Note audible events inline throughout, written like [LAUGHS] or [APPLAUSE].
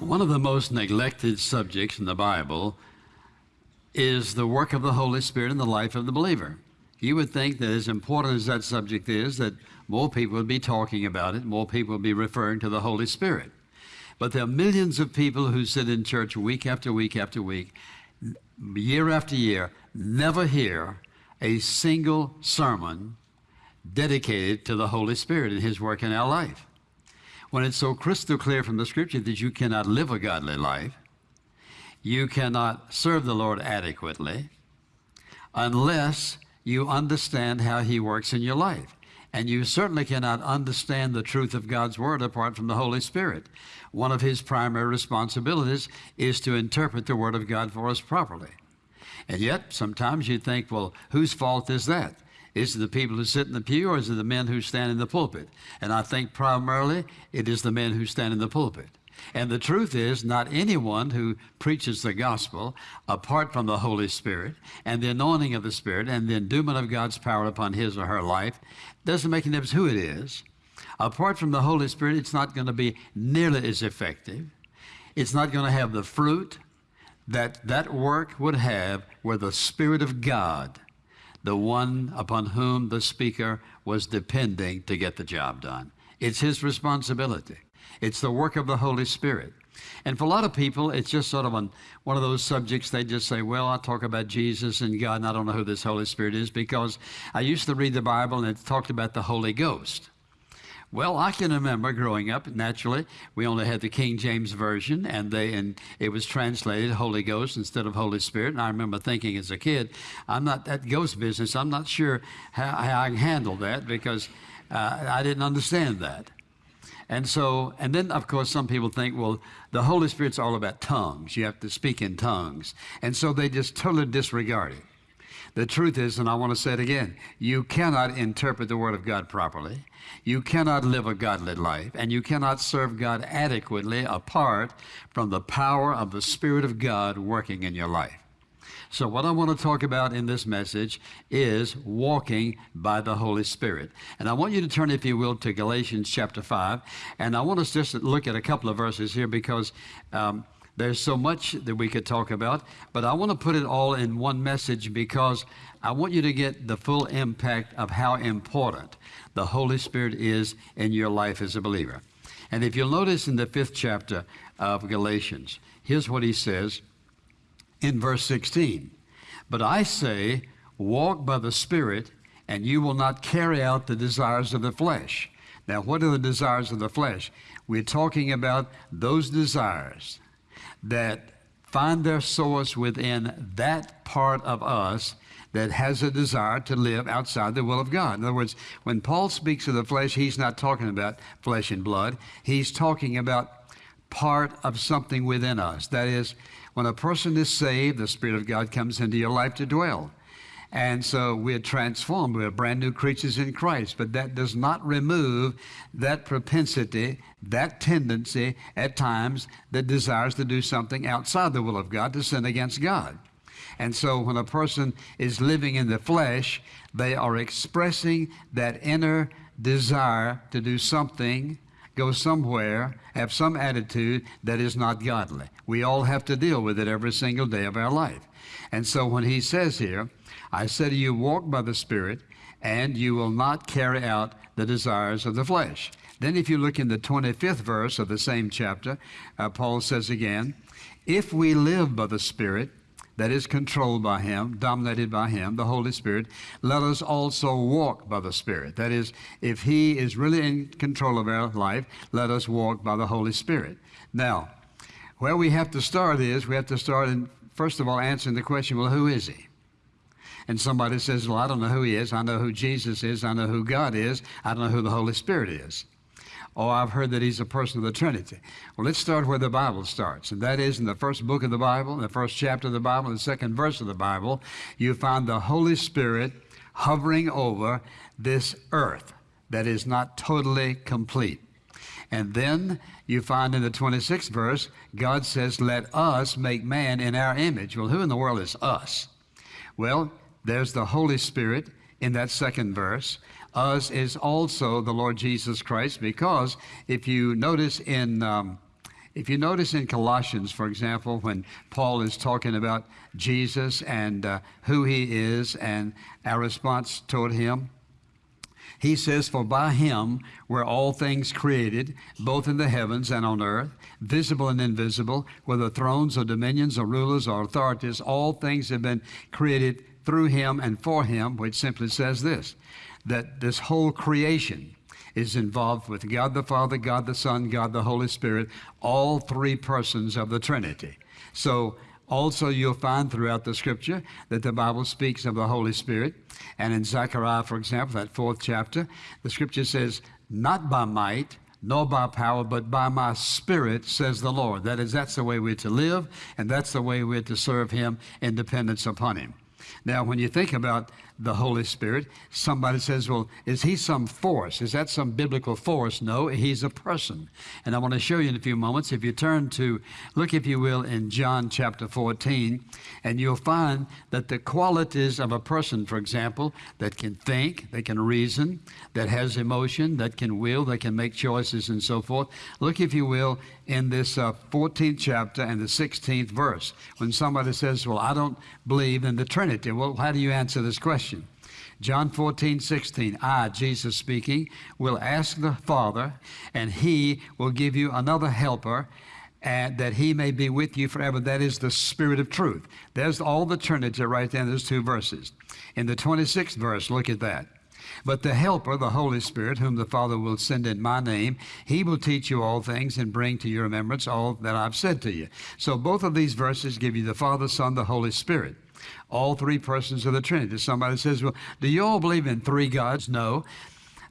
One of the most neglected subjects in the Bible is the work of the Holy Spirit in the life of the believer. You would think that as important as that subject is, that more people would be talking about it, more people would be referring to the Holy Spirit. But there are millions of people who sit in church week after week after week, year after year, never hear a single sermon dedicated to the Holy Spirit and His work in our life. When it's so crystal clear from the Scripture that you cannot live a godly life, you cannot serve the Lord adequately unless you understand how He works in your life. And you certainly cannot understand the truth of God's Word apart from the Holy Spirit. One of His primary responsibilities is to interpret the Word of God for us properly. And yet, sometimes you think, well, whose fault is that? Is it the people who sit in the pew or is it the men who stand in the pulpit? And I think primarily it is the men who stand in the pulpit. And the truth is, not anyone who preaches the gospel apart from the Holy Spirit and the anointing of the Spirit and the endowment of God's power upon his or her life doesn't make any difference who it is. Apart from the Holy Spirit, it's not going to be nearly as effective. It's not going to have the fruit that that work would have where the Spirit of God, the one upon whom the speaker was depending to get the job done. It's his responsibility. It's the work of the Holy Spirit. And for a lot of people, it's just sort of on one of those subjects they just say, well, I talk about Jesus and God, and I don't know who this Holy Spirit is because I used to read the Bible and it talked about the Holy Ghost. Well, I can remember growing up, naturally, we only had the King James Version, and they and it was translated Holy Ghost instead of Holy Spirit. And I remember thinking as a kid, I'm not that ghost business, I'm not sure how, how I can handle that because uh, I didn't understand that. And so, and then of course, some people think, well, the Holy Spirit's all about tongues. You have to speak in tongues. And so they just totally disregard it. The truth is, and I want to say it again, you cannot interpret the Word of God properly. You cannot live a godly life, and you cannot serve God adequately apart from the power of the Spirit of God working in your life. So, what I want to talk about in this message is walking by the Holy Spirit. And I want you to turn, if you will, to Galatians chapter 5. And I want us just to look at a couple of verses here because um, there's so much that we could talk about. But I want to put it all in one message because I want you to get the full impact of how important the Holy Spirit is in your life as a believer. And if you'll notice in the fifth chapter of Galatians, here's what he says in verse 16. But I say, walk by the Spirit, and you will not carry out the desires of the flesh. Now, what are the desires of the flesh? We're talking about those desires that find their source within that part of us that has a desire to live outside the will of God. In other words, when Paul speaks of the flesh, he's not talking about flesh and blood. He's talking about part of something within us. That is, when a person is saved, the Spirit of God comes into your life to dwell. And so we're transformed. We're brand new creatures in Christ. But that does not remove that propensity, that tendency at times that desires to do something outside the will of God, to sin against God. And so when a person is living in the flesh, they are expressing that inner desire to do something go somewhere, have some attitude that is not godly. We all have to deal with it every single day of our life. And so when he says here, I say to you, walk by the Spirit, and you will not carry out the desires of the flesh. Then, if you look in the 25th verse of the same chapter, uh, Paul says again, If we live by the Spirit, that is controlled by Him, dominated by Him, the Holy Spirit, let us also walk by the Spirit. That is, if He is really in control of our life, let us walk by the Holy Spirit. Now, where we have to start is we have to start in, first of all, answering the question well, who is He? And somebody says, Well, I don't know who He is. I know who Jesus is. I know who God is. I don't know who the Holy Spirit is. Oh, I've heard that he's a person of the Trinity. Well, let's start where the Bible starts, and that is in the first book of the Bible, in the first chapter of the Bible, the second verse of the Bible, you find the Holy Spirit hovering over this earth that is not totally complete. And then you find in the 26th verse, God says, Let us make man in our image. Well, who in the world is us? Well, there's the Holy Spirit in that second verse. Us is also the Lord Jesus Christ, because if you notice in, um, If you notice in Colossians, for example, when Paul is talking about Jesus and uh, who he is and our response toward him, he says, For by him were all things created, both in the heavens and on earth, visible and invisible, whether thrones or dominions or rulers or authorities, all things have been created through him and for him, which simply says this that this whole creation is involved with God the Father, God the Son, God the Holy Spirit, all three persons of the Trinity. So also, you'll find throughout the scripture that the Bible speaks of the Holy Spirit. And in Zechariah, for example, that fourth chapter, the scripture says, Not by might, nor by power, but by my spirit, says the Lord. That is, that's the way we're to live, and that's the way we're to serve Him in dependence upon Him. Now, when you think about the Holy Spirit, somebody says, Well, is he some force? Is that some biblical force? No, he's a person. And I want to show you in a few moments. If you turn to, look, if you will, in John chapter 14, and you'll find that the qualities of a person, for example, that can think, that can reason, that has emotion, that can will, that can make choices, and so forth. Look, if you will, in this uh, 14th chapter and the 16th verse. When somebody says, Well, I don't believe in the Trinity, well, how do you answer this question? John 14, 16. I, Jesus speaking, will ask the Father, and he will give you another helper, and that he may be with you forever. That is the Spirit of truth. There's all the Trinity right there in those two verses. In the 26th verse, look at that. But the Helper, the Holy Spirit, whom the Father will send in my name, he will teach you all things and bring to your remembrance all that I've said to you. So both of these verses give you the Father, Son, the Holy Spirit all three persons of the Trinity. Somebody says, Well, do you all believe in three gods? No.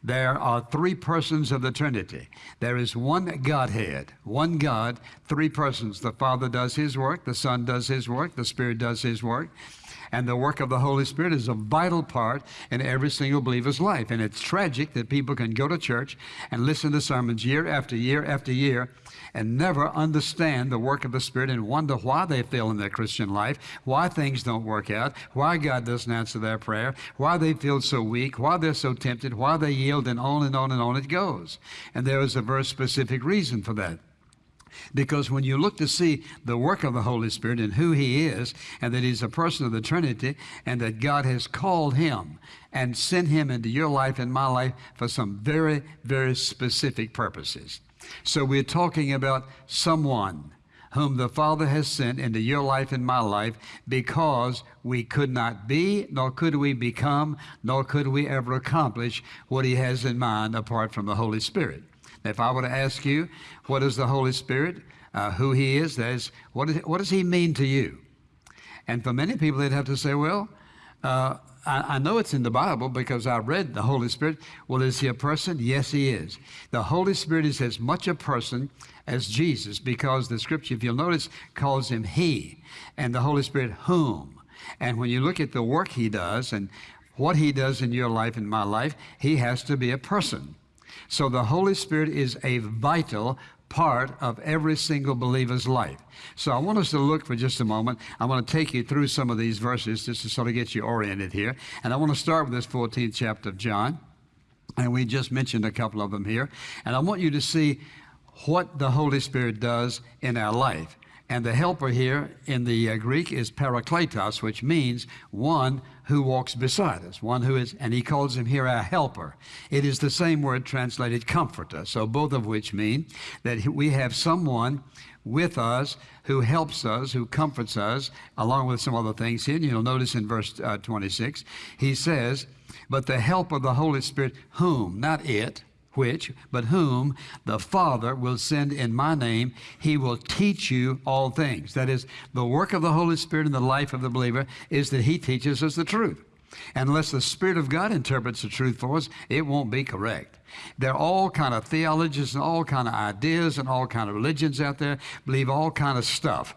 There are three persons of the Trinity. There is one Godhead, one God, three persons. The Father does his work, the Son does his work, the Spirit does his work. And the work of the Holy Spirit is a vital part in every single believer's life. And it's tragic that people can go to church and listen to sermons year after year after year and never understand the work of the Spirit and wonder why they fail in their Christian life, why things don't work out, why God doesn't answer their prayer, why they feel so weak, why they're so tempted, why they yield, and on and on and on it goes. And there is a very specific reason for that. Because when you look to see the work of the Holy Spirit and who He is, and that He's a person of the Trinity, and that God has called Him and sent Him into your life and my life for some very, very specific purposes. So we're talking about someone whom the Father has sent into your life and my life because we could not be, nor could we become, nor could we ever accomplish what He has in mind apart from the Holy Spirit. If I were to ask you, what is the Holy Spirit? Uh, who He is, that is, what, is, what does He mean to you? And for many people, they'd have to say, well, uh, I, I, know it's in the Bible because I read the Holy Spirit. Well, is He a person? Yes, He is. The Holy Spirit is as much a person as Jesus because the Scripture, if you'll notice, calls Him He, and the Holy Spirit whom. And when you look at the work He does and what He does in your life and my life, He has to be a person. So the Holy Spirit is a vital part of every single believer's life. So I want us to look for just a moment. I want to take you through some of these verses just to sort of get you oriented here. And I want to start with this 14th chapter of John. And we just mentioned a couple of them here. And I want you to see what the Holy Spirit does in our life. And the helper here in the uh, Greek is parakletos, which means one who walks beside us, one who is, and he calls him here our helper. It is the same word translated comforter. So both of which mean that we have someone with us who helps us, who comforts us, along with some other things here. And you'll notice in verse uh, 26, he says, But the help of the Holy Spirit, whom, not it, which, but whom the Father will send in my name, he will teach you all things. That is, the work of the Holy Spirit in the life of the believer is that he teaches us the truth. Unless the Spirit of God interprets the truth for us, it won't be correct. There are all kind of theologies and all kind of ideas and all kind of religions out there believe all kind of stuff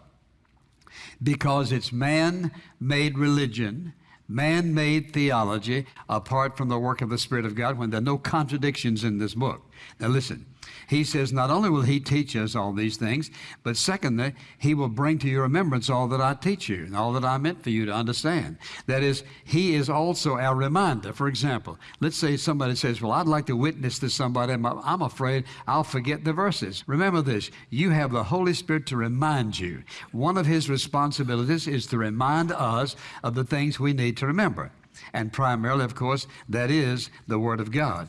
because it's man-made religion man made theology apart from the work of the Spirit of God when there are no contradictions in this book. Now, listen, He says, not only will He teach us all these things, but secondly, He will bring to your remembrance all that I teach you and all that I meant for you to understand. That is, He is also our reminder. For example, let's say somebody says, Well, I'd like to witness to somebody. I'm afraid I'll forget the verses. Remember this you have the Holy Spirit to remind you. One of His responsibilities is to remind us of the things we need to remember. And primarily, of course, that is the Word of God.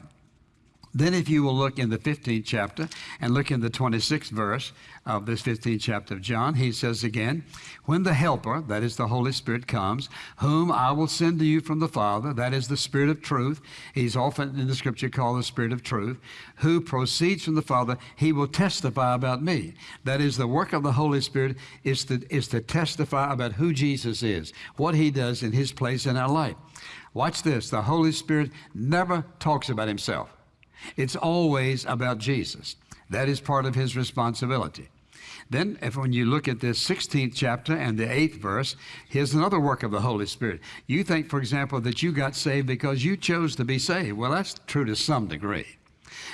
Then, if you will look in the 15th chapter and look in the 26th verse of this 15th chapter of John, he says again, When the Helper, that is the Holy Spirit, comes, whom I will send to you from the Father, that is the Spirit of truth, he's often in the scripture called the Spirit of truth, who proceeds from the Father, he will testify about me. That is, the work of the Holy Spirit is to, is to testify about who Jesus is, what he does in his place in our life. Watch this the Holy Spirit never talks about himself. It's always about Jesus. That is part of his responsibility. Then, if when you look at this 16th chapter and the 8th verse, here's another work of the Holy Spirit. You think, for example, that you got saved because you chose to be saved. Well, that's true to some degree.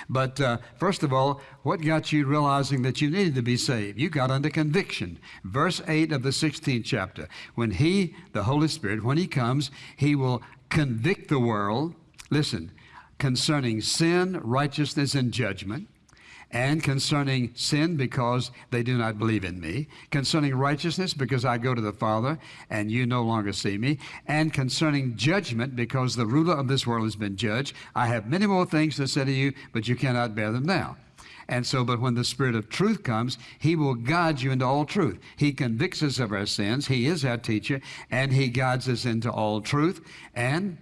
But uh, first of all, what got you realizing that you needed to be saved? You got under conviction. Verse 8 of the 16th chapter. When He, the Holy Spirit, when He comes, He will convict the world. Listen, concerning sin, righteousness, and judgment, and concerning sin because they do not believe in me, concerning righteousness because I go to the Father and you no longer see me, and concerning judgment because the ruler of this world has been judged. I have many more things to say to you, but you cannot bear them now. And so, but when the Spirit of truth comes, He will guide you into all truth. He convicts us of our sins. He is our teacher, and He guides us into all truth. And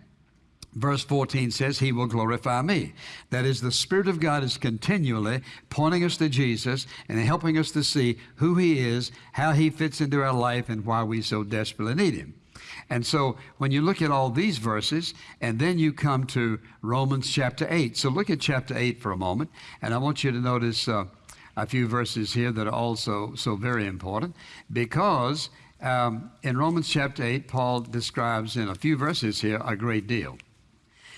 Verse 14 says, He will glorify me. That is, the Spirit of God is continually pointing us to Jesus and helping us to see who He is, how He fits into our life, and why we so desperately need Him. And so when you look at all these verses, and then you come to Romans chapter 8. So look at chapter 8 for a moment, and I want you to notice uh, a few verses here that are also so very important because um, in Romans chapter 8, Paul describes in a few verses here a great deal.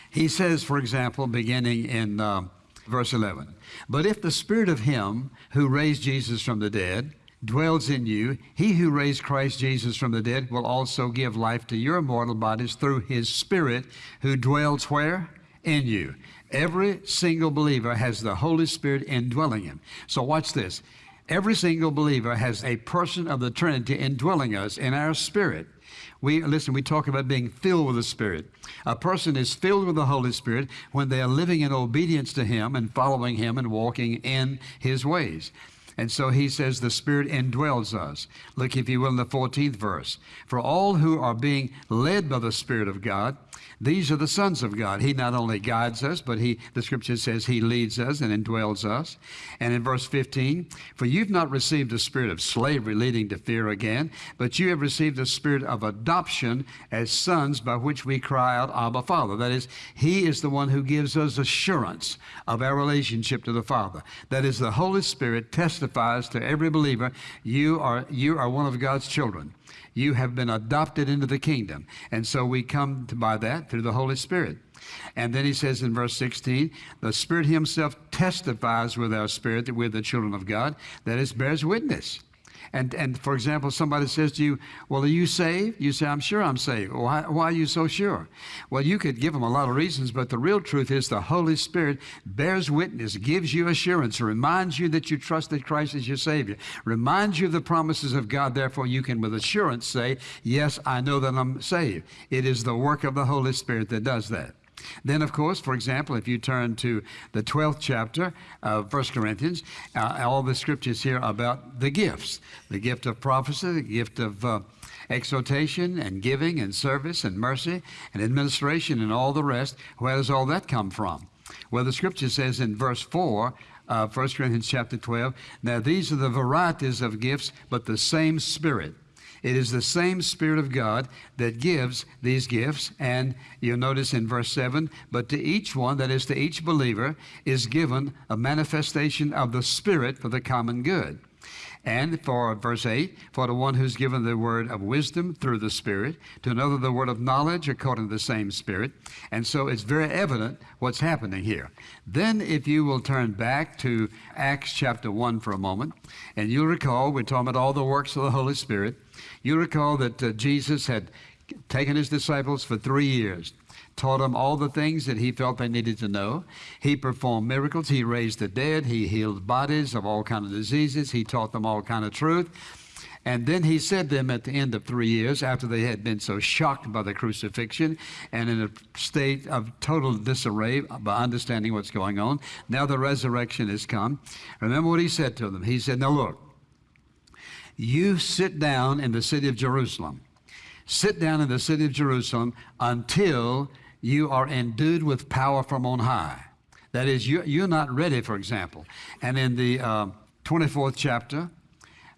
He says, for example, beginning in uh, verse 11, But if the Spirit of Him who raised Jesus from the dead dwells in you, He who raised Christ Jesus from the dead will also give life to your mortal bodies through His Spirit who dwells where? In you. Every single believer has the Holy Spirit indwelling him. So watch this. Every single believer has a person of the Trinity indwelling us in our spirit. We listen, we talk about being filled with the Spirit. A person is filled with the Holy Spirit when they are living in obedience to Him and following Him and walking in His ways. And so he says the Spirit indwells us. Look, if you will, in the 14th verse. For all who are being led by the Spirit of God, these are the sons of God. He not only guides us, but he, the scripture says he leads us and indwells us. And in verse 15, for you've not received a spirit of slavery leading to fear again, but you have received a spirit of adoption as sons by which we cry out, Abba, Father. That is, he is the one who gives us assurance of our relationship to the Father. That is, the Holy Spirit testifies to every believer, you are, you are one of God's children. You have been adopted into the kingdom. And so we come by that through the Holy Spirit. And then he says in verse 16, the Spirit Himself testifies with our spirit that we're the children of God, that is, bears witness. And, and for example, somebody says to you, Well, are you saved? You say, I'm sure I'm saved. Why, why are you so sure? Well, you could give them a lot of reasons, but the real truth is the Holy Spirit bears witness, gives you assurance, reminds you that you trust that Christ is your Savior, reminds you of the promises of God. Therefore, you can with assurance say, Yes, I know that I'm saved. It is the work of the Holy Spirit that does that. Then, of course, for example, if you turn to the 12th chapter of 1 Corinthians, uh, all the scriptures here about the gifts the gift of prophecy, the gift of uh, exhortation and giving and service and mercy and administration and all the rest. Where does all that come from? Well, the scripture says in verse 4 uh, 1 Corinthians chapter 12, now these are the varieties of gifts, but the same Spirit. It is the same Spirit of God that gives these gifts. And you'll notice in verse 7 but to each one, that is to each believer, is given a manifestation of the Spirit for the common good. And for verse 8, for the one who's given the word of wisdom through the Spirit, to another the word of knowledge according to the same Spirit. And so it's very evident what's happening here. Then, if you will turn back to Acts chapter 1 for a moment, and you'll recall we're talking about all the works of the Holy Spirit. You recall that uh, Jesus had taken his disciples for three years taught them all the things that he felt they needed to know. He performed miracles. He raised the dead. He healed bodies of all kind of diseases. He taught them all kind of truth. And then he said to them at the end of three years, after they had been so shocked by the crucifixion and in a state of total disarray by understanding what's going on, now the resurrection has come. Remember what he said to them. He said, Now look, you sit down in the city of Jerusalem. Sit down in the city of Jerusalem until you are endued with power from on high. That is, you, you're not ready, for example. And in the uh, 24th chapter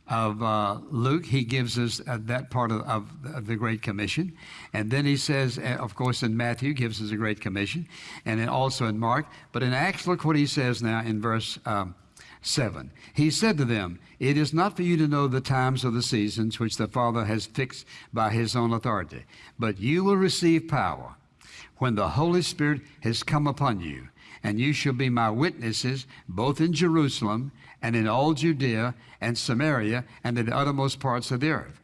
of uh, Luke, he gives us uh, that part of, of, the Great Commission. And then he says, uh, of course, in Matthew, gives us a Great Commission, and then also in Mark. But in Acts, look what he says now in verse um, 7. He said to them, It is not for you to know the times or the seasons which the Father has fixed by his own authority, but you will receive power when the Holy Spirit has come upon you, and you shall be my witnesses both in Jerusalem and in all Judea and Samaria and in the uttermost parts of the earth.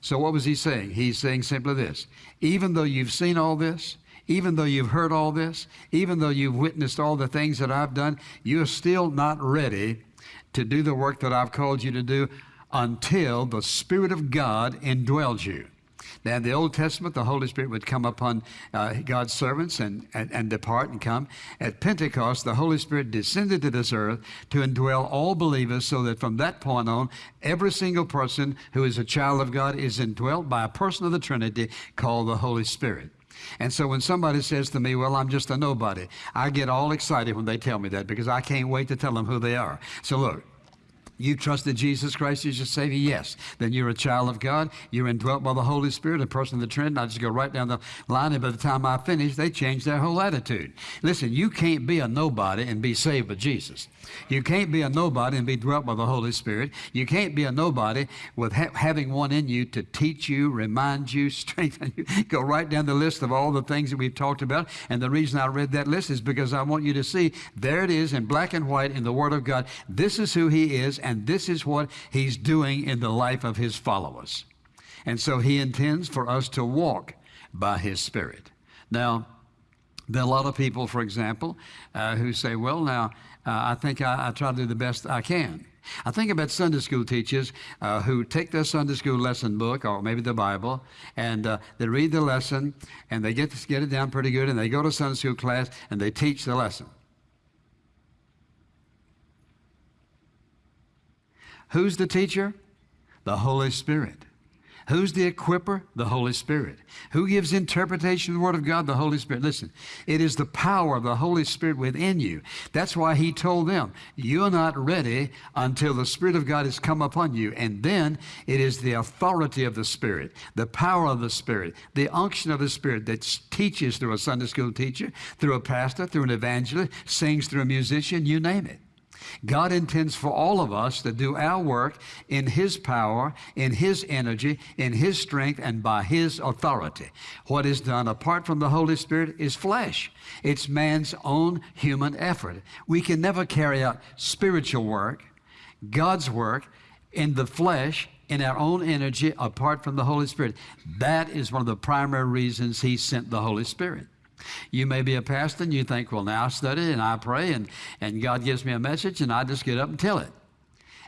So, what was he saying? He's saying simply this even though you've seen all this, even though you've heard all this, even though you've witnessed all the things that I've done, you're still not ready to do the work that I've called you to do until the Spirit of God indwells you. Now, in the Old Testament, the Holy Spirit would come upon uh, God's servants and, and, and depart and come. At Pentecost, the Holy Spirit descended to this earth to indwell all believers so that from that point on, every single person who is a child of God is indwelt by a person of the Trinity called the Holy Spirit. And so when somebody says to me, Well, I'm just a nobody, I get all excited when they tell me that because I can't wait to tell them who they are. So look, you trusted Jesus Christ as your Savior? Yes. Then you're a child of God. You're indwelt by the Holy Spirit, a person of the Trinity. I just go right down the line, and by the time I finish, they change their whole attitude. Listen, you can't be a nobody and be saved with Jesus. You can't be a nobody and be dwelt by the Holy Spirit. You can't be a nobody with ha- having one in you to teach you, remind you, [LAUGHS] strengthen you. Go right down the list of all the things that we've talked about. And the reason I read that list is because I want you to see there it is in black and white in the Word of God. This is who He is, and this is what He's doing in the life of His followers. And so He intends for us to walk by His Spirit. Now, there are a lot of people, for example, uh, who say, well, now, uh, I think I, I, try to do the best I can. I think about Sunday school teachers uh, who take their Sunday school lesson book or maybe the Bible and uh, they read the lesson and they get, get it down pretty good and they go to Sunday school class and they teach the lesson. Who's the teacher? The Holy Spirit. Who's the equiper? The Holy Spirit. Who gives interpretation of the Word of God? The Holy Spirit. Listen, it is the power of the Holy Spirit within you. That's why He told them, You're not ready until the Spirit of God has come upon you. And then it is the authority of the Spirit, the power of the Spirit, the unction of the Spirit that teaches through a Sunday school teacher, through a pastor, through an evangelist, sings through a musician, you name it. God intends for all of us to do our work in His power, in His energy, in His strength, and by His authority. What is done apart from the Holy Spirit is flesh. It's man's own human effort. We can never carry out spiritual work, God's work, in the flesh in our own energy apart from the Holy Spirit. That is one of the primary reasons He sent the Holy Spirit. You may be a pastor and you think, well, now I study and I pray and, and God gives me a message and I just get up and tell it.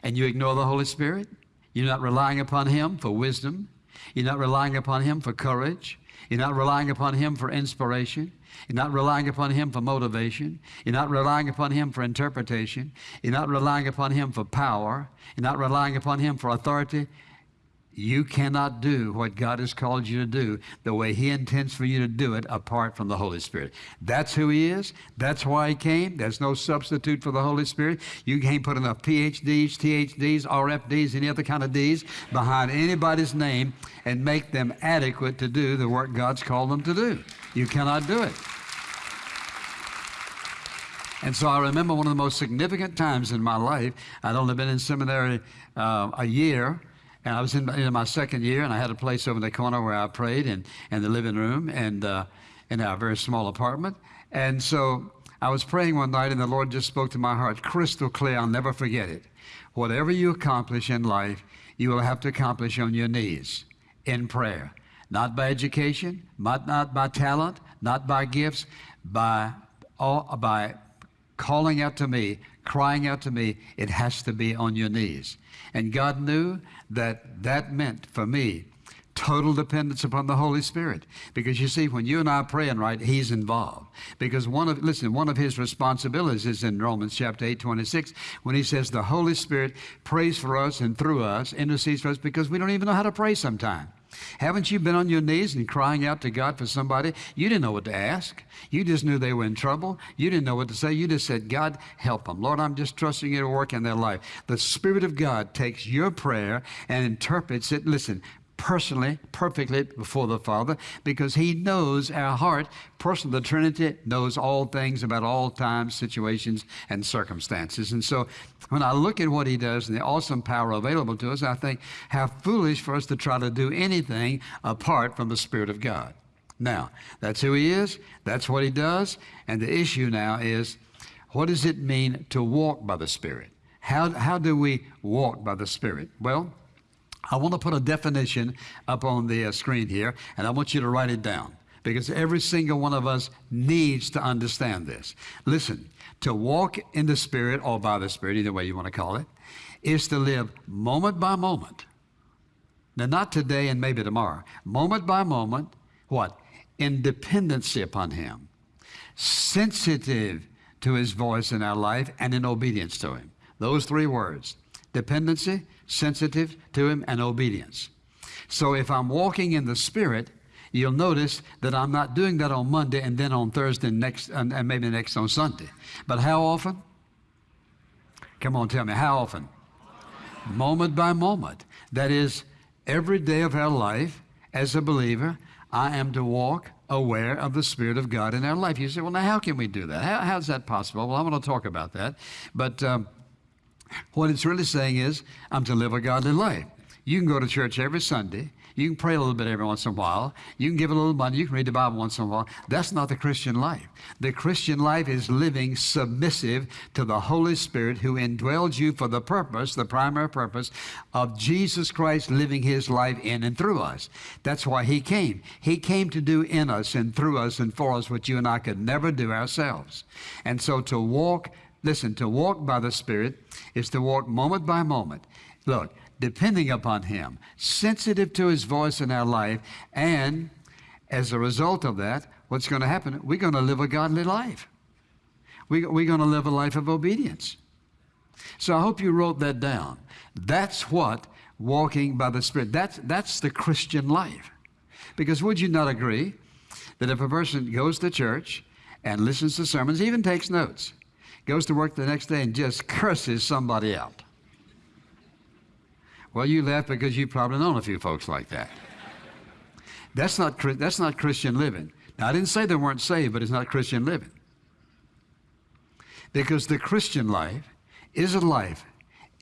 And you ignore the Holy Spirit. You're not relying upon Him for wisdom. You're not relying upon Him for courage. You're not relying upon Him for inspiration. You're not relying upon Him for motivation. You're not relying upon Him for interpretation. You're not relying upon Him for power. You're not relying upon Him for authority. You cannot do what God has called you to do the way He intends for you to do it apart from the Holy Spirit. That's who He is. That's why He came. There's no substitute for the Holy Spirit. You can't put enough PhDs, THDs, RFDs, any other kind of Ds behind anybody's name and make them adequate to do the work God's called them to do. You cannot do it. And so I remember one of the most significant times in my life. I'd only been in seminary uh, a year, and I was in, in, my second year, and I had a place over in the corner where I prayed in, in the living room and uh, in our very small apartment. And so I was praying one night, and the Lord just spoke to my heart crystal clear. I'll never forget it. Whatever you accomplish in life, you will have to accomplish on your knees in prayer. Not by education, not, not by talent, not by gifts, by, all, by calling out to me, crying out to me, it has to be on your knees. And God knew that that meant for me total dependence upon the Holy Spirit. Because you see, when you and I are praying right, He's involved. Because one of, listen, one of His responsibilities is in Romans chapter 8, 26, when He says the Holy Spirit prays for us and through us, intercedes for us, because we don't even know how to pray sometimes. Haven't you been on your knees and crying out to God for somebody? You didn't know what to ask. You just knew they were in trouble. You didn't know what to say. You just said, God, help them. Lord, I'm just trusting you to work in their life. The Spirit of God takes your prayer and interprets it. Listen, personally, perfectly before the Father because He knows our heart. Person of the Trinity knows all things about all times, situations, and circumstances. And so when I look at what He does and the awesome power available to us, I think how foolish for us to try to do anything apart from the Spirit of God. Now, that's who He is, that's what He does, and the issue now is what does it mean to walk by the Spirit? How, how do we walk by the Spirit? Well, I want to put a definition up on the uh, screen here, and I want you to write it down because every single one of us needs to understand this. Listen, to walk in the Spirit or by the Spirit, either way you want to call it, is to live moment by moment. Now, not today and maybe tomorrow, moment by moment, what? In dependency upon Him, sensitive to His voice in our life, and in obedience to Him. Those three words dependency, sensitive to Him, and obedience. So if I'm walking in the Spirit, you'll notice that I'm not doing that on Monday and then on Thursday next and, and maybe next on Sunday. But how often? Come on, tell me, how often? Moment by moment. That is, every day of our life as a believer, I am to walk aware of the Spirit of God in our life. You say, well, now how can we do that? How, how's that possible? Well, I'm going to talk about that. But um, what it's really saying is, I'm to live a godly life. You can go to church every Sunday. You can pray a little bit every once in a while. You can give a little money. You can read the Bible once in a while. That's not the Christian life. The Christian life is living submissive to the Holy Spirit who indwells you for the purpose, the primary purpose, of Jesus Christ living his life in and through us. That's why he came. He came to do in us and through us and for us what you and I could never do ourselves. And so to walk Listen, to walk by the Spirit is to walk moment by moment. Look, depending upon Him, sensitive to His voice in our life, and as a result of that, what's going to happen? We're going to live a godly life. We, we're going to live a life of obedience. So I hope you wrote that down. That's what walking by the Spirit, that's, that's the Christian life. Because would you not agree that if a person goes to church and listens to sermons, even takes notes, goes to work the next day and just curses somebody out. Well, you laugh because you've probably known a few folks like that. That's not, that's not Christian living. Now, I didn't say they weren't saved, but it's not Christian living. Because the Christian life is a life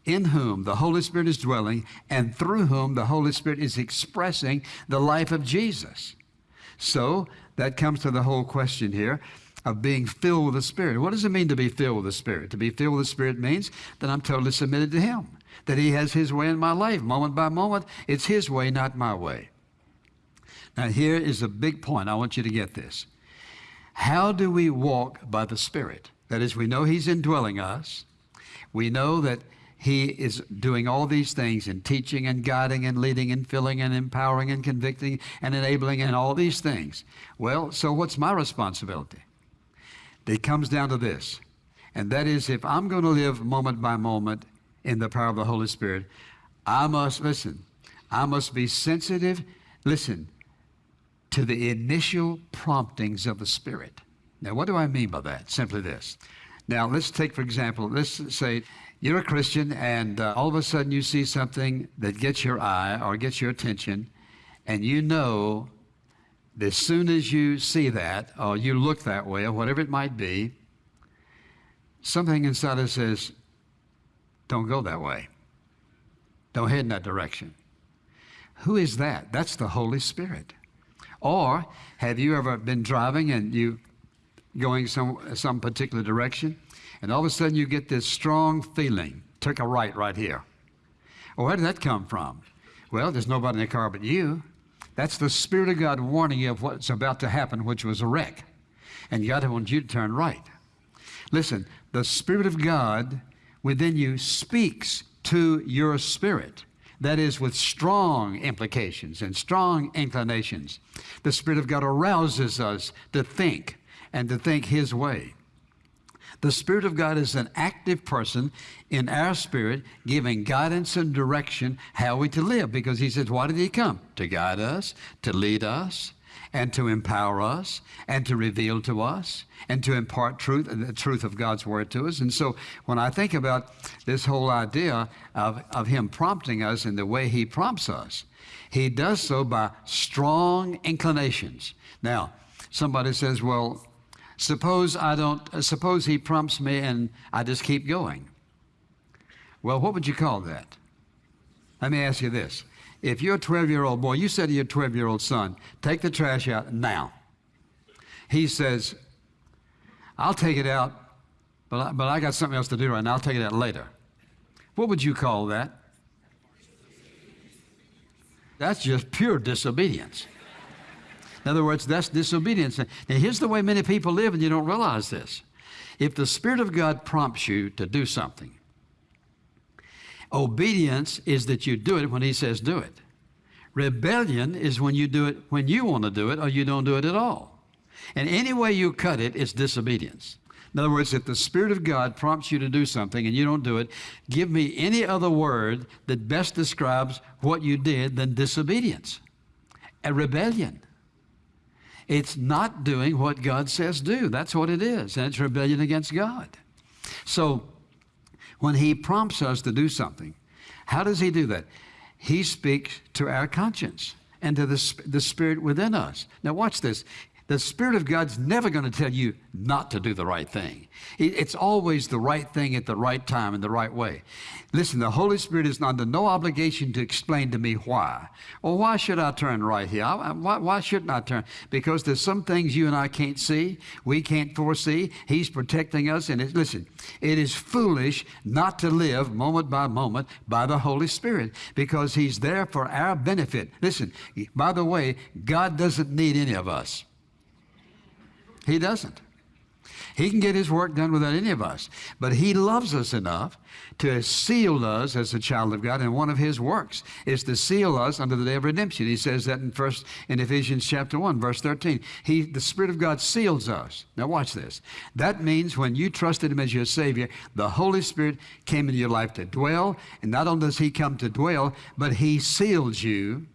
in whom the Holy Spirit is dwelling and through whom the Holy Spirit is expressing the life of Jesus. So that comes to the whole question here of being filled with the Spirit. What does it mean to be filled with the Spirit? To be filled with the Spirit means that I'm totally submitted to Him, that He has His way in my life, moment by moment. It's His way, not my way. Now, here is a big point. I want you to get this. How do we walk by the Spirit? That is, we know He's indwelling us. We know that He is doing all these things in teaching and guiding and leading and filling and empowering and convicting and enabling and all these things. Well, so what's my responsibility? It comes down to this, and that is if I'm going to live moment by moment in the power of the Holy Spirit, I must, listen, I must be sensitive, listen, to the initial promptings of the Spirit. Now, what do I mean by that? Simply this. Now, let's take, for example, let's say you're a Christian and uh, all of a sudden you see something that gets your eye or gets your attention, and you know as soon as you see that, or you look that way, or whatever it might be, something inside us says, don't go that way. Don't head in that direction. Who is that? That's the Holy Spirit. Or have you ever been driving and you going some some particular direction, and all of a sudden you get this strong feeling, take a right right here. Well, where did that come from? Well, there's nobody in the car but you. That's the Spirit of God warning you of what's about to happen, which was a wreck. And God wants you to turn right. Listen, the Spirit of God within you speaks to your spirit. That is, with strong implications and strong inclinations. The Spirit of God arouses us to think and to think His way. The Spirit of God is an active person in our spirit, giving guidance and direction how we to live. Because He says, Why did He come? To guide us, to lead us, and to empower us and to reveal to us and to impart truth the truth of God's word to us. And so when I think about this whole idea of, of him prompting us in the way he prompts us, he does so by strong inclinations. Now, somebody says, well, suppose I don't uh, suppose he prompts me and I just keep going. Well, what would you call that? Let me ask you this. If you're a 12 year old boy, you say to your 12 year old son, take the trash out now. He says, I'll take it out, but I, but I got something else to do right now. I'll take it out later. What would you call that? That's just pure disobedience. In other words, that's disobedience. Now, here's the way many people live, and you don't realize this. If the Spirit of God prompts you to do something, Obedience is that you do it when He says do it. Rebellion is when you do it when you want to do it or you don't do it at all. And any way you cut it, it is disobedience. In other words, if the Spirit of God prompts you to do something and you don't do it, give me any other word that best describes what you did than disobedience. A rebellion. It's not doing what God says do. That's what it is. And it's rebellion against God. So when He prompts us to do something, how does He do that? He speaks to our conscience and to the, the Spirit within us. Now, watch this. The Spirit of God's never going to tell you not to do the right thing. It's always the right thing at the right time in the right way. Listen, the Holy Spirit is under no obligation to explain to me why. Well, why should I turn right here? Why, why shouldn't I turn? Because there's some things you and I can't see, we can't foresee. He's protecting us. And it, listen, it is foolish not to live moment by moment by the Holy Spirit because He's there for our benefit. Listen, by the way, God doesn't need any of us. He doesn't. He can get his work done without any of us. But he loves us enough to seal us as a child of God. And one of his works is to seal us under the day of redemption. He says that in first in Ephesians chapter 1, verse 13. He the Spirit of God seals us. Now watch this. That means when you trusted him as your Savior, the Holy Spirit came into your life to dwell. And not only does he come to dwell, but he seals you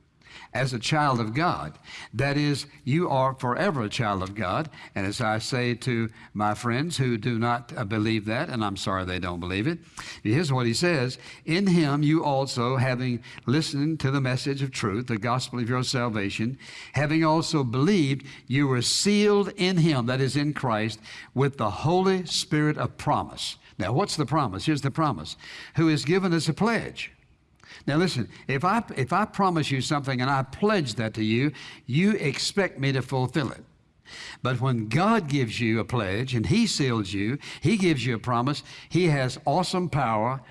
as a child of God. That is, you are forever a child of God. And as I say to my friends who do not uh, believe that, and I'm sorry they don't believe it, here's what he says In him you also, having listened to the message of truth, the gospel of your salvation, having also believed, you were sealed in him, that is in Christ, with the Holy Spirit of promise. Now, what's the promise? Here's the promise who is given us a pledge now listen, if I, if I promise you something and I pledge that to you, you expect me to fulfill it. But when God gives you a pledge and He seals you, He gives you a promise, He has awesome power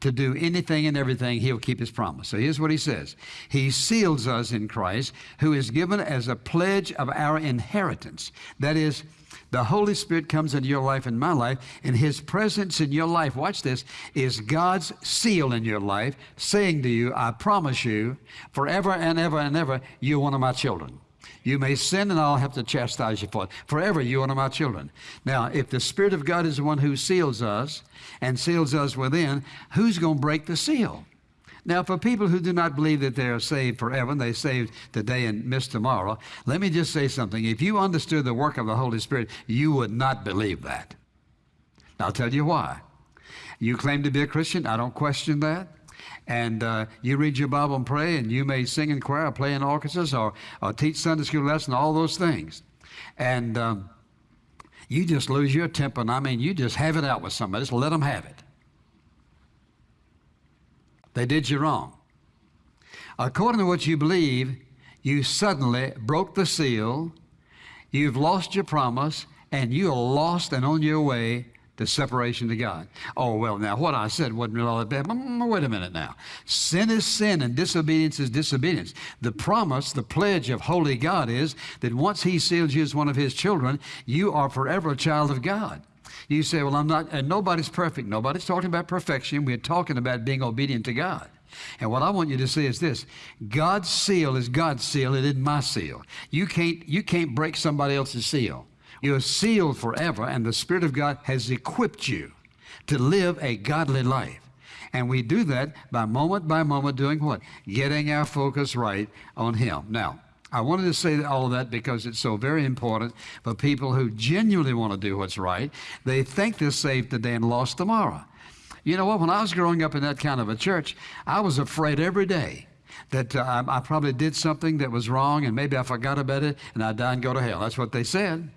to do anything and everything, He'll keep His promise. So here's what He says He seals us in Christ, who is given as a pledge of our inheritance. That is, the Holy Spirit comes into your life and my life, and His presence in your life, watch this, is God's seal in your life, saying to you, I promise you, forever and ever and ever, you're one of my children. You may sin and I'll have to chastise you for it. Forever, you're my children. Now, if the Spirit of God is the one who seals us and seals us within, who's going to break the seal? Now, for people who do not believe that they are saved forever, and they saved today and miss tomorrow, let me just say something. If you understood the work of the Holy Spirit, you would not believe that. I'll tell you why. You claim to be a Christian. I don't question that. And uh, you read your Bible and pray, and you may sing in choir, or play in orchestras, or, or teach Sunday school lesson, all those things. And um, you just lose your temper, and I mean, you just have it out with somebody. Just let them have it. They did you wrong. According to what you believe, you suddenly broke the seal, you've lost your promise, and you are lost and on your way to separation to God. Oh, well, now what I said wasn't all that bad. Wait a minute now. Sin is sin and disobedience is disobedience. The promise, the pledge of holy God is that once He seals you as one of His children, you are forever a child of God. You say, well, I'm not, and nobody's perfect. Nobody's talking about perfection. We're talking about being obedient to God. And what I want you to see is this God's seal is God's seal, it isn't my seal. You can't, you can't break somebody else's seal. You're sealed forever, and the Spirit of God has equipped you to live a godly life. And we do that by moment by moment doing what? Getting our focus right on Him. Now, I wanted to say all of that because it's so very important for people who genuinely want to do what's right. They think they're saved today and lost tomorrow. You know what? When I was growing up in that kind of a church, I was afraid every day that uh, I, I probably did something that was wrong and maybe I forgot about it and I'd die and go to hell. That's what they said.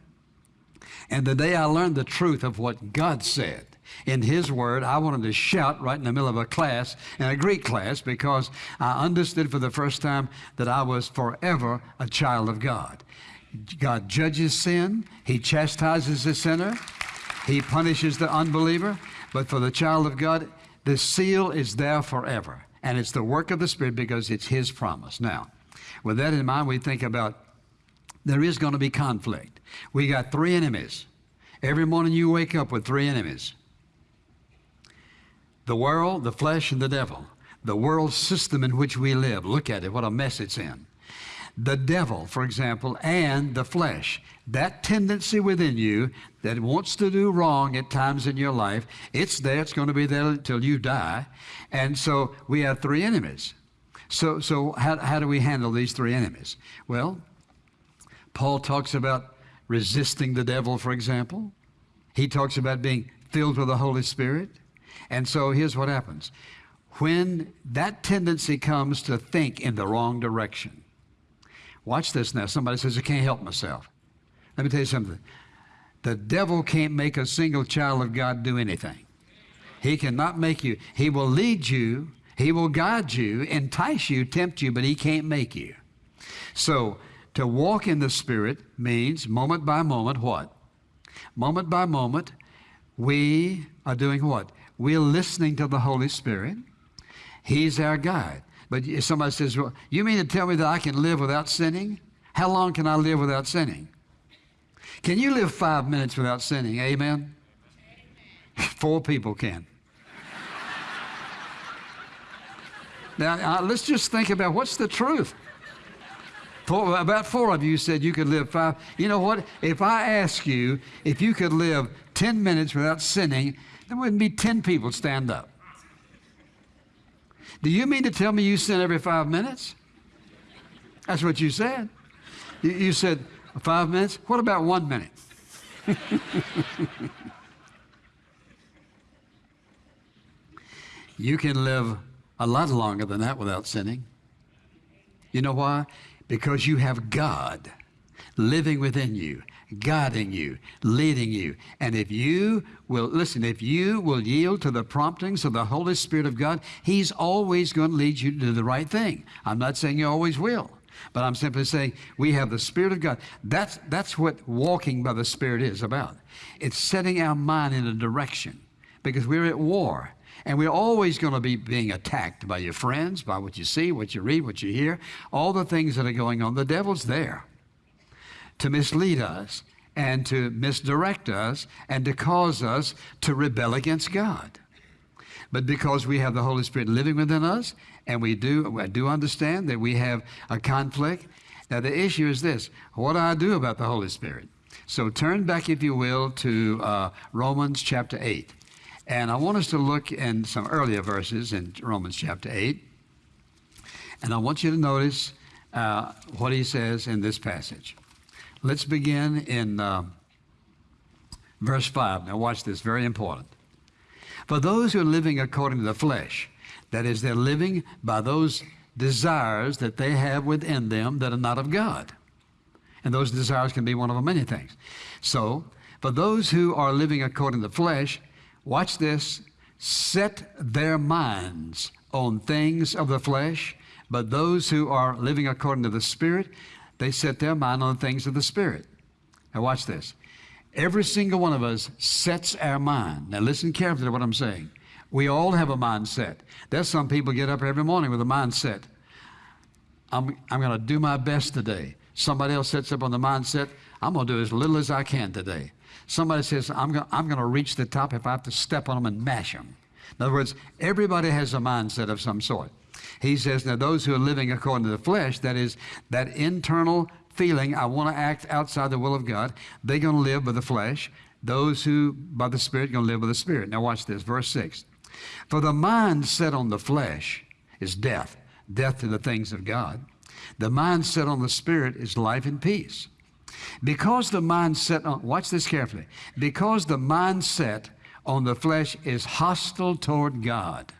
And the day I learned the truth of what God said in His Word, I wanted to shout right in the middle of a class, in a Greek class, because I understood for the first time that I was forever a child of God. God judges sin, He chastises the sinner, He punishes the unbeliever, but for the child of God, the seal is there forever. And it's the work of the Spirit because it's His promise. Now, with that in mind, we think about there is going to be conflict. We got three enemies. Every morning you wake up with three enemies the world, the flesh, and the devil. The world system in which we live. Look at it, what a mess it's in. The devil, for example, and the flesh. That tendency within you that wants to do wrong at times in your life, it's there, it's going to be there until you die. And so we have three enemies. So, so how, how do we handle these three enemies? Well, Paul talks about resisting the devil, for example. He talks about being filled with the Holy Spirit. And so here's what happens when that tendency comes to think in the wrong direction. Watch this now. Somebody says, I can't help myself. Let me tell you something. The devil can't make a single child of God do anything. He cannot make you. He will lead you, he will guide you, entice you, tempt you, but he can't make you. So, to walk in the Spirit means moment by moment what? Moment by moment, we are doing what? We're listening to the Holy Spirit. He's our guide. But if somebody says, Well, you mean to tell me that I can live without sinning? How long can I live without sinning? Can you live five minutes without sinning? Amen? [LAUGHS] Four people can. [LAUGHS] now, uh, let's just think about what's the truth. Four, about four of you said you could live five. You know what? If I ask you if you could live 10 minutes without sinning, there wouldn't be 10 people stand up. Do you mean to tell me you sin every five minutes? That's what you said. You, you said five minutes? What about one minute? [LAUGHS] you can live a lot longer than that without sinning. You know why? Because you have God living within you, guiding you, leading you. And if you will, listen, if you will yield to the promptings of the Holy Spirit of God, He's always going to lead you to do the right thing. I'm not saying you always will. But I'm simply saying we have the Spirit of God. That's, that's what walking by the Spirit is about. It's setting our mind in a direction because we're at war. And we're always going to be being attacked by your friends, by what you see, what you read, what you hear, all the things that are going on. The devil's there to mislead us and to misdirect us and to cause us to rebel against God. But because we have the Holy Spirit living within us, and we do, I do understand that we have a conflict. Now, the issue is this what do I do about the Holy Spirit? So turn back, if you will, to uh, Romans chapter 8. And I want us to look in some earlier verses in Romans chapter 8. And I want you to notice uh, what he says in this passage. Let's begin in uh, verse 5. Now, watch this, very important. For those who are living according to the flesh, that is, they're living by those desires that they have within them that are not of God. And those desires can be one of many things. So, For those who are living according to the flesh, watch this, set their minds on things of the flesh, but those who are living according to the Spirit, they set their mind on things of the Spirit. Now, watch this. Every single one of us sets our mind. Now, listen carefully to what I'm saying. We all have a mindset. There's some people get up every morning with a mindset. I'm, I'm going to do my best today. Somebody else sets up on the mindset, I'm going to do as little as I can today. Somebody says, I'm going, I'm to reach the top if I have to step on them and mash them. In other words, everybody has a mindset of some sort. He says, now those who are living according to the flesh, that is, that internal feeling, I want to act outside the will of God, they're going to live by the flesh. Those who, by the Spirit, going to live by the Spirit. Now watch this, verse 6. For the mind set on the flesh is death, death to the things of God. The mind set on the Spirit is life and peace. Because the mind set on, watch this carefully, because the mindset on the flesh is hostile toward God.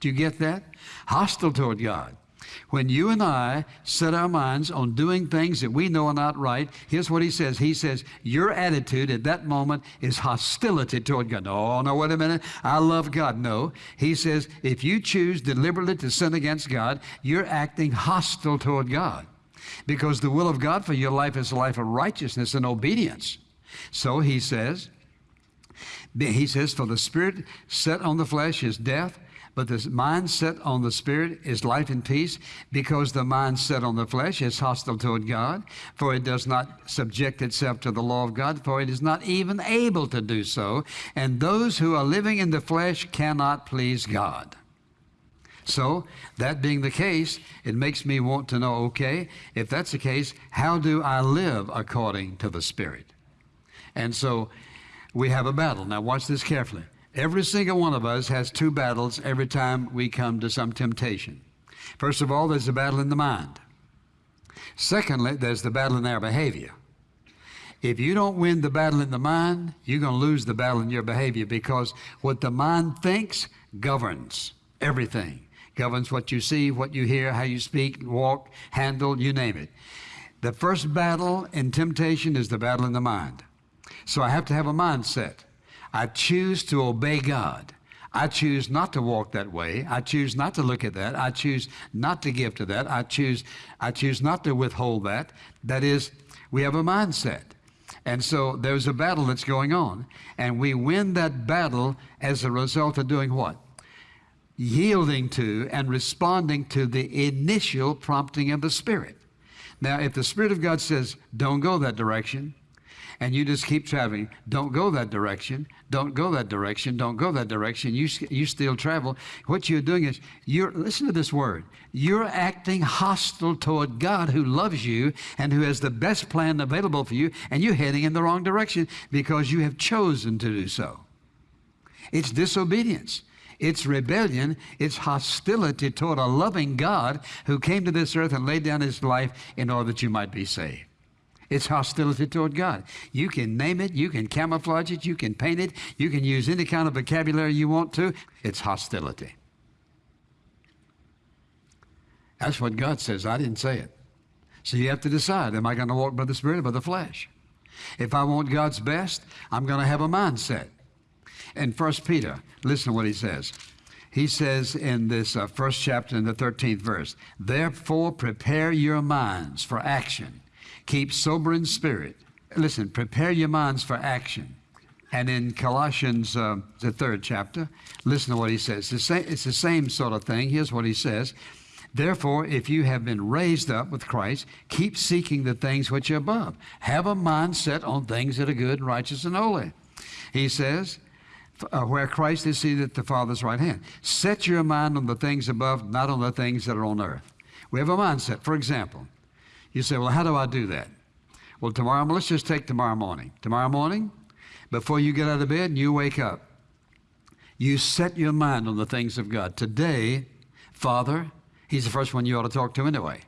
Do you get that? Hostile toward God. When you and I set our minds on doing things that we know are not right, here's what he says. He says, Your attitude at that moment is hostility toward God. No, no, wait a minute. I love God. No. He says, If you choose deliberately to sin against God, you're acting hostile toward God. Because the will of God for your life is a life of righteousness and obedience. So he says, he says, For the spirit set on the flesh is death, but the mind set on the Spirit is life and peace, because the mind set on the flesh is hostile toward God, for it does not subject itself to the law of God, for it is not even able to do so. And those who are living in the flesh cannot please God. So, that being the case, it makes me want to know okay, if that's the case, how do I live according to the Spirit? And so, we have a battle. Now, watch this carefully. Every single one of us has two battles every time we come to some temptation. First of all, there's a battle in the mind. Secondly, there's the battle in our behavior. If you don't win the battle in the mind, you're going to lose the battle in your behavior because what the mind thinks governs everything. Governs what you see, what you hear, how you speak, walk, handle, you name it. The first battle in temptation is the battle in the mind. So I have to have a mindset. I choose to obey God. I choose not to walk that way. I choose not to look at that. I choose not to give to that. I choose, I choose not to withhold that. That is, we have a mindset. And so there's a battle that's going on. And we win that battle as a result of doing what? Yielding to and responding to the initial prompting of the Spirit. Now, if the Spirit of God says, don't go that direction, and you just keep traveling. Don't go that direction. Don't go that direction. Don't go that direction. You, you still travel. What you're doing is, you're, listen to this word. You're acting hostile toward God who loves you and who has the best plan available for you, and you're heading in the wrong direction because you have chosen to do so. It's disobedience. It's rebellion. It's hostility toward a loving God who came to this earth and laid down his life in order that you might be saved. It's hostility toward God. You can name it, you can camouflage it, you can paint it, you can use any kind of vocabulary you want to. It's hostility. That's what God says. I didn't say it. So you have to decide am I going to walk by the Spirit or by the flesh? If I want God's best, I'm going to have a mindset. In 1 Peter, listen to what he says. He says in this uh, first chapter in the 13th verse, Therefore prepare your minds for action Keep sober in spirit. Listen, prepare your minds for action. And in Colossians, uh, the third chapter, listen to what he says. The, it's the same sort of thing. Here's what he says. Therefore, if you have been raised up with Christ, keep seeking the things which are above. Have a mind set on things that are good, righteous, and holy. He says, uh, where Christ is seated at the Father's right hand. Set your mind on the things above, not on the things that are on earth. We have a mindset. For example, you say, well, how do I do that? Well, tomorrow, let's just take tomorrow morning. Tomorrow morning, before you get out of bed and you wake up, you set your mind on the things of God. Today, Father, He's the first one you ought to talk to anyway.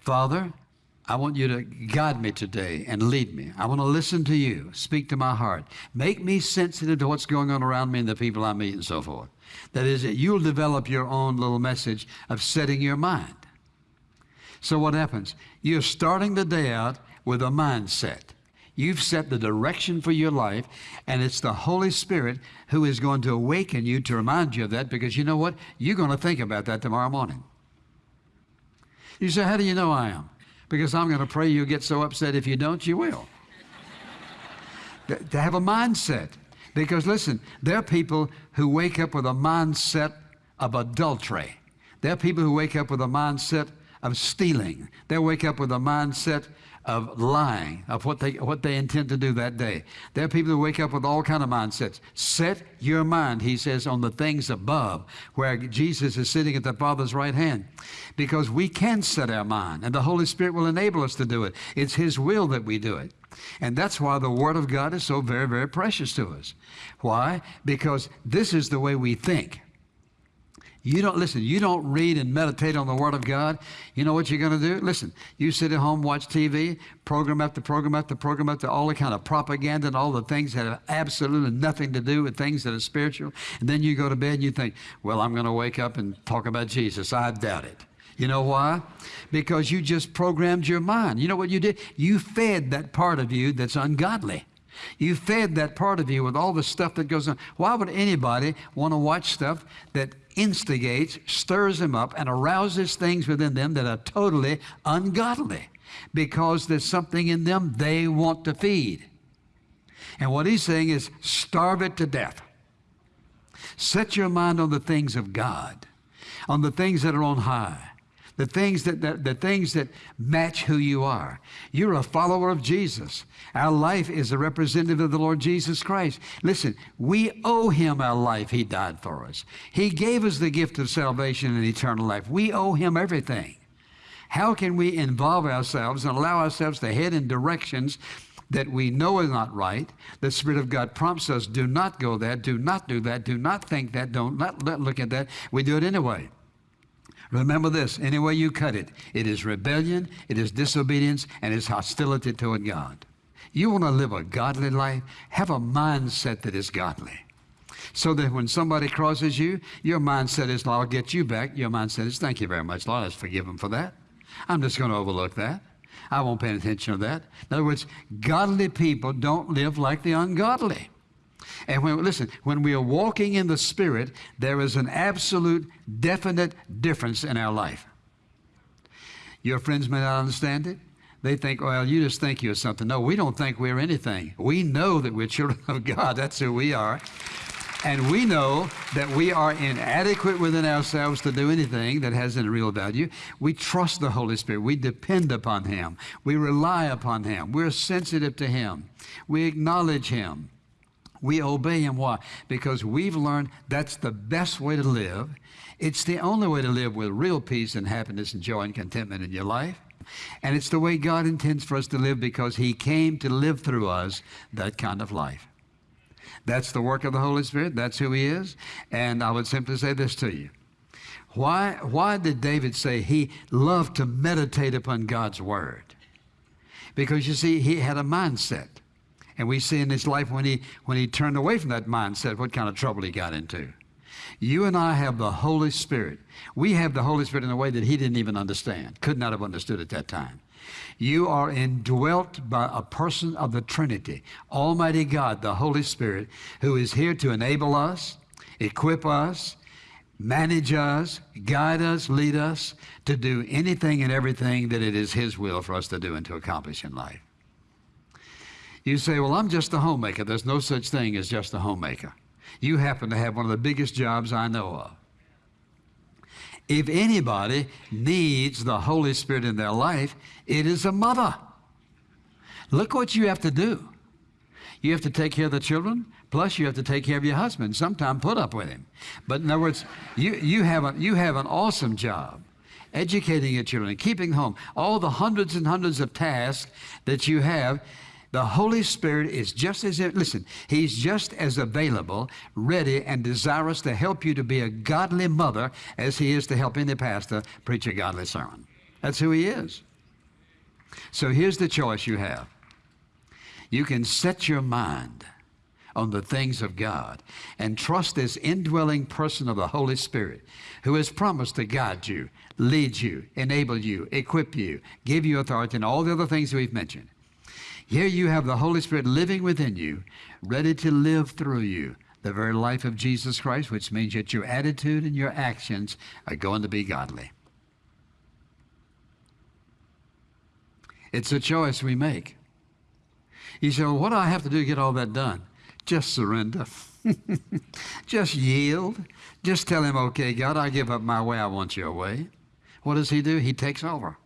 Father, I want you to guide me today and lead me. I want to listen to you. Speak to my heart. Make me sensitive to what's going on around me and the people I meet and so forth. That is, that you'll develop your own little message of setting your mind. So what happens? You're starting the day out with a mindset. You've set the direction for your life, and it's the Holy Spirit who is going to awaken you to remind you of that because you know what? You're going to think about that tomorrow morning. You say, How do you know I am? Because I'm going to pray you'll get so upset if you don't, you will. to have a mindset. Because listen, there are people who wake up with a mindset of adultery. There are people who wake up with a mindset of stealing. They wake up with a mindset of lying, of what they, what they intend to do that day. There are people who wake up with all kind of mindsets. Set your mind, he says, on the things above, where Jesus is sitting at the Father's right hand. Because we can set our mind, and the Holy Spirit will enable us to do it. It's his will that we do it. And that's why the Word of God is so very, very precious to us. Why? Because this is the way we think. You don't listen, you don't read and meditate on the Word of God. You know what you're going to do? Listen, you sit at home, watch TV, program after program after program after all the kind of propaganda and all the things that have absolutely nothing to do with things that are spiritual. And then you go to bed and you think, well, I'm going to wake up and talk about Jesus. I doubt it. You know why? Because you just programmed your mind. You know what you did? You fed that part of you that's ungodly. You fed that part of you with all the stuff that goes on. Why would anybody want to watch stuff that instigates, stirs them up, and arouses things within them that are totally ungodly? Because there's something in them they want to feed. And what he's saying is starve it to death. Set your mind on the things of God, on the things that are on high the things that, that, the things that match who you are. You're a follower of Jesus. Our life is a representative of the Lord Jesus Christ. Listen, we owe him our life. He died for us. He gave us the gift of salvation and eternal life. We owe him everything. How can we involve ourselves and allow ourselves to head in directions that we know is not right. The Spirit of God prompts us, do not go there, do not do that, do not think that, don't not look at that. We do it anyway. Remember this any way you cut it, it is rebellion, it is disobedience, and it's hostility toward God. You want to live a godly life? Have a mindset that is godly. So that when somebody crosses you, your mindset is, I'll get you back. Your mindset is, thank you very much, Lord. Let's forgive him for that. I'm just going to overlook that. I won't pay attention to that. In other words, godly people don't live like the ungodly. And when, listen, when we are walking in the Spirit, there is an absolute, definite difference in our life. Your friends may not understand it. They think, well, you just think you're something. No, we don't think we're anything. We know that we're [LAUGHS] children of God. That's who we are. And we know that we are inadequate within ourselves to do anything that has any real value. We trust the Holy Spirit. We depend upon Him. We rely upon Him. We're sensitive to Him. We acknowledge Him. We obey Him. Why? Because we've learned that's the best way to live. It's the only way to live with real peace and happiness and joy and contentment in your life. And it's the way God intends for us to live because He came to live through us that kind of life. That's the work of the Holy Spirit. That's who He is. And I would simply say this to you. Why, why did David say he loved to meditate upon God's Word? Because you see, he had a mindset. And we see in his life when he, when he turned away from that mindset, what kind of trouble he got into. You and I have the Holy Spirit. We have the Holy Spirit in a way that he didn't even understand, could not have understood at that time. You are indwelt by a person of the Trinity, Almighty God, the Holy Spirit, who is here to enable us, equip us, manage us, guide us, lead us to do anything and everything that it is His will for us to do and to accomplish in life. You say, Well, I'm just a homemaker. There's no such thing as just a homemaker. You happen to have one of the biggest jobs I know of. If anybody needs the Holy Spirit in their life, it is a mother. Look what you have to do. You have to take care of the children, plus you have to take care of your husband, sometimes put up with him. But in other words, you, you, have, a, you have an awesome job educating your children, keeping home, all the hundreds and hundreds of tasks that you have. The Holy Spirit is just as, listen, He's just as available, ready, and desirous to help you to be a godly mother as He is to help any pastor preach a godly sermon. That's who He is. So here's the choice you have you can set your mind on the things of God and trust this indwelling person of the Holy Spirit who has promised to guide you, lead you, enable you, equip you, give you authority, and all the other things we've mentioned. Here you have the Holy Spirit living within you, ready to live through you the very life of Jesus Christ, which means that your attitude and your actions are going to be godly. It's a choice we make. You say, well, what do I have to do to get all that done? Just surrender. [LAUGHS] Just yield. Just tell him, okay, God, I give up my way. I want your way. What does he do? He takes over.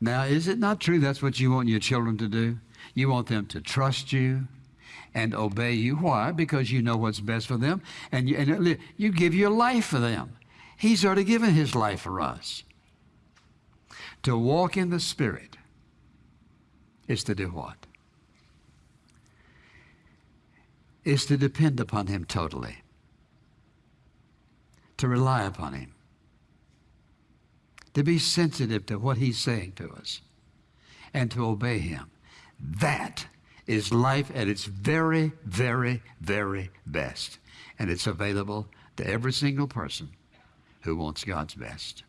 Now, is it not true that's what you want your children to do? You want them to trust you and obey you. Why? Because you know what's best for them, and you, and you give your life for them. He's already given his life for us. To walk in the Spirit is to do what? Is to depend upon him totally, to rely upon him to be sensitive to what he's saying to us and to obey him. That is life at its very, very, very best. And it's available to every single person who wants God's best.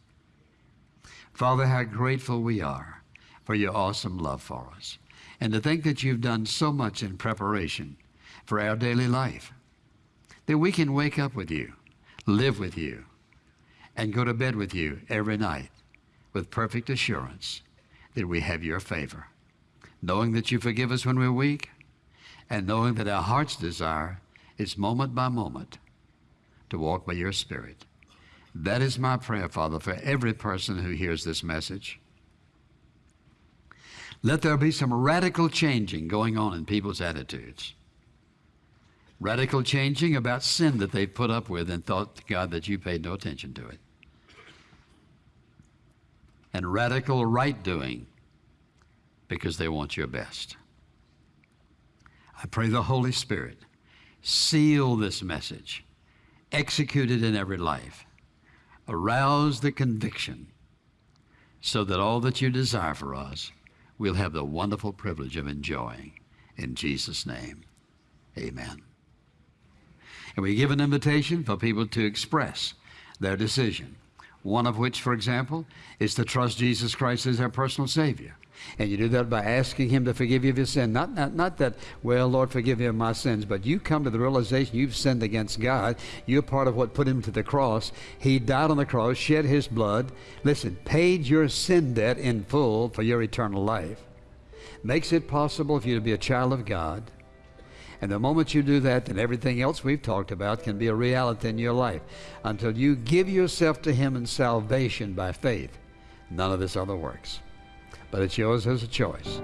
Father, how grateful we are for your awesome love for us. And to think that you've done so much in preparation for our daily life, that we can wake up with you, live with you, and go to bed with you every night with perfect assurance that we have your favor, knowing that you forgive us when we're weak, and knowing that our heart's desire is moment by moment to walk by your Spirit. That is my prayer, Father, for every person who hears this message. Let there be some radical changing going on in people's attitudes. Radical changing about sin that they've put up with and thought, God, that you paid no attention to it and radical right doing because they want your best. I pray the Holy Spirit seal this message, execute it in every life, arouse the conviction so that all that you desire for us we'll have the wonderful privilege of enjoying. In Jesus' name, amen. And we give an invitation for people to express their decision one of which, for example, is to trust Jesus Christ as our personal Savior. And you do that by asking Him to forgive you of your sin. Not, not, not that, well, Lord, forgive me of my sins, but you come to the realization you've sinned against God. You're part of what put Him to the cross. He died on the cross, shed His blood. Listen, paid your sin debt in full for your eternal life. Makes it possible for you to be a child of God and the moment you do that, then everything else we've talked about can be a reality in your life. Until you give yourself to Him in salvation by faith, none of this other works. But it's yours as a choice.